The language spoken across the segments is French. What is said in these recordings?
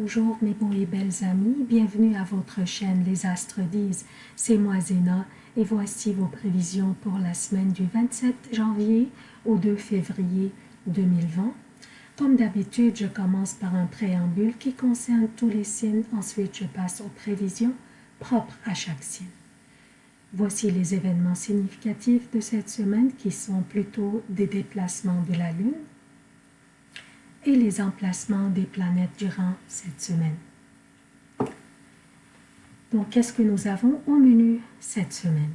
Bonjour mes beaux et belles amis, bienvenue à votre chaîne Les Astres disent, c'est moi Zéna et voici vos prévisions pour la semaine du 27 janvier au 2 février 2020. Comme d'habitude, je commence par un préambule qui concerne tous les signes, ensuite je passe aux prévisions propres à chaque signe. Voici les événements significatifs de cette semaine qui sont plutôt des déplacements de la Lune, et les emplacements des planètes durant cette semaine. Donc, qu'est-ce que nous avons au menu cette semaine?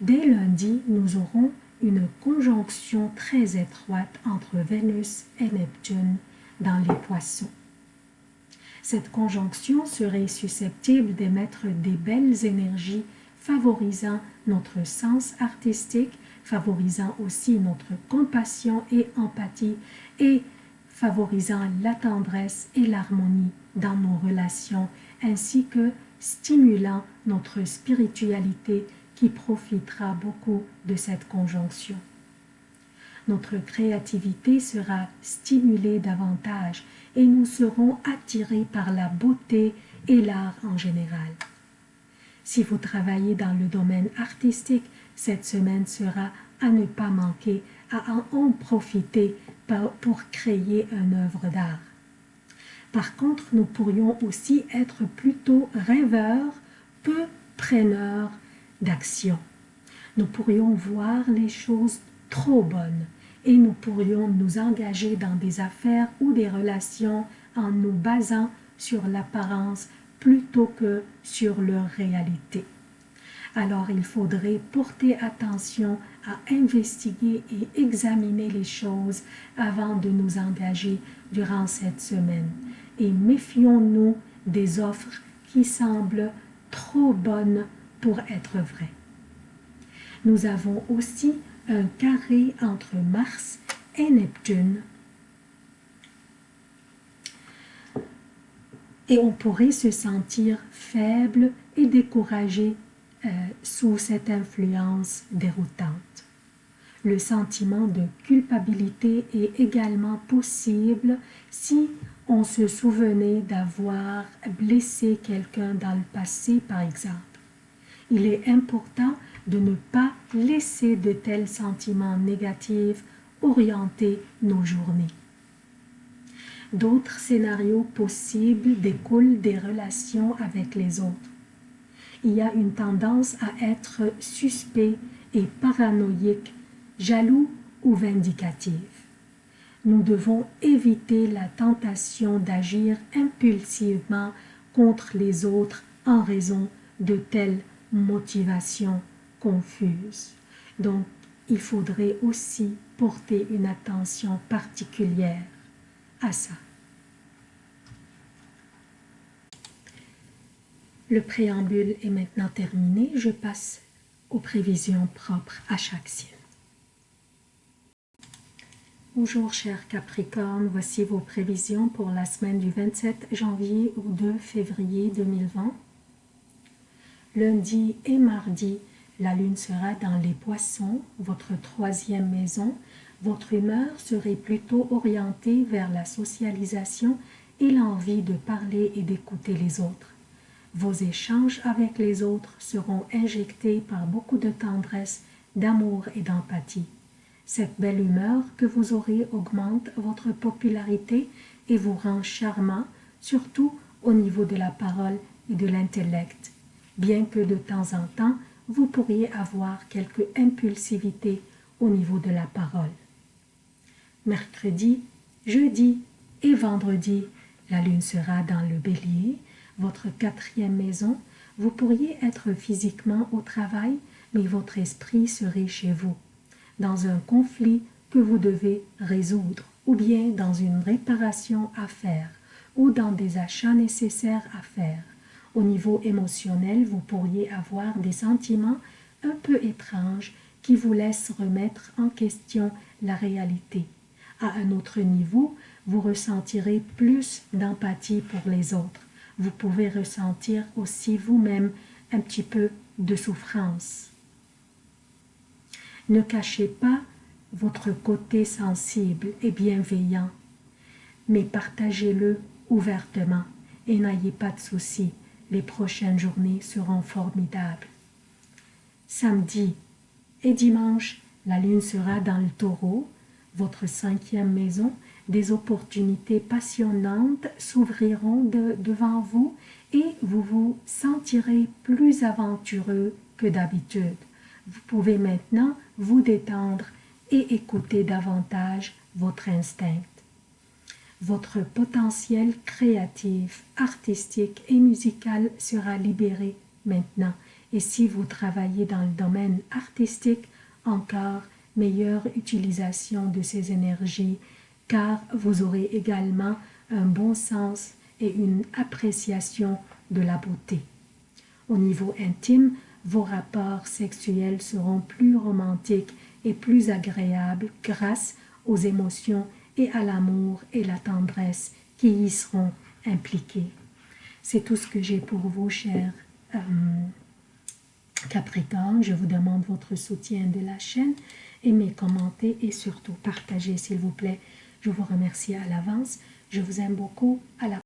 Dès lundi, nous aurons une conjonction très étroite entre Vénus et Neptune dans les poissons. Cette conjonction serait susceptible d'émettre des belles énergies favorisant notre sens artistique, favorisant aussi notre compassion et empathie et favorisant la tendresse et l'harmonie dans nos relations, ainsi que stimulant notre spiritualité qui profitera beaucoup de cette conjonction. Notre créativité sera stimulée davantage et nous serons attirés par la beauté et l'art en général. Si vous travaillez dans le domaine artistique, cette semaine sera à ne pas manquer, à en profiter pour créer une œuvre d'art. Par contre, nous pourrions aussi être plutôt rêveurs, peu preneurs d'action. Nous pourrions voir les choses trop bonnes et nous pourrions nous engager dans des affaires ou des relations en nous basant sur l'apparence plutôt que sur leur réalité alors il faudrait porter attention à investiguer et examiner les choses avant de nous engager durant cette semaine. Et méfions-nous des offres qui semblent trop bonnes pour être vraies. Nous avons aussi un carré entre Mars et Neptune. Et on pourrait se sentir faible et découragé euh, sous cette influence déroutante. Le sentiment de culpabilité est également possible si on se souvenait d'avoir blessé quelqu'un dans le passé, par exemple. Il est important de ne pas laisser de tels sentiments négatifs orienter nos journées. D'autres scénarios possibles découlent des relations avec les autres il y a une tendance à être suspect et paranoïque, jaloux ou vindicatif. Nous devons éviter la tentation d'agir impulsivement contre les autres en raison de telles motivations confuses. Donc, il faudrait aussi porter une attention particulière à ça. Le préambule est maintenant terminé. Je passe aux prévisions propres à chaque signe. Bonjour chers Capricorne, voici vos prévisions pour la semaine du 27 janvier au 2 février 2020. Lundi et mardi, la lune sera dans les poissons, votre troisième maison. Votre humeur serait plutôt orientée vers la socialisation et l'envie de parler et d'écouter les autres. Vos échanges avec les autres seront injectés par beaucoup de tendresse, d'amour et d'empathie. Cette belle humeur que vous aurez augmente votre popularité et vous rend charmant, surtout au niveau de la parole et de l'intellect, bien que de temps en temps, vous pourriez avoir quelque impulsivité au niveau de la parole. Mercredi, jeudi et vendredi, la lune sera dans le bélier, votre quatrième maison, vous pourriez être physiquement au travail, mais votre esprit serait chez vous, dans un conflit que vous devez résoudre, ou bien dans une réparation à faire, ou dans des achats nécessaires à faire. Au niveau émotionnel, vous pourriez avoir des sentiments un peu étranges qui vous laissent remettre en question la réalité. À un autre niveau, vous ressentirez plus d'empathie pour les autres vous pouvez ressentir aussi vous-même un petit peu de souffrance. Ne cachez pas votre côté sensible et bienveillant, mais partagez-le ouvertement et n'ayez pas de soucis, les prochaines journées seront formidables. Samedi et dimanche, la lune sera dans le taureau, votre cinquième maison, des opportunités passionnantes s'ouvriront devant vous et vous vous sentirez plus aventureux que d'habitude. Vous pouvez maintenant vous détendre et écouter davantage votre instinct. Votre potentiel créatif, artistique et musical sera libéré maintenant. Et si vous travaillez dans le domaine artistique, encore meilleure utilisation de ces énergies car vous aurez également un bon sens et une appréciation de la beauté. Au niveau intime, vos rapports sexuels seront plus romantiques et plus agréables grâce aux émotions et à l'amour et la tendresse qui y seront impliqués. C'est tout ce que j'ai pour vous, chers euh. Je vous demande votre soutien de la chaîne. Aimez, commentez et surtout partagez, s'il vous plaît. Je vous remercie à l'avance. Je vous aime beaucoup. À la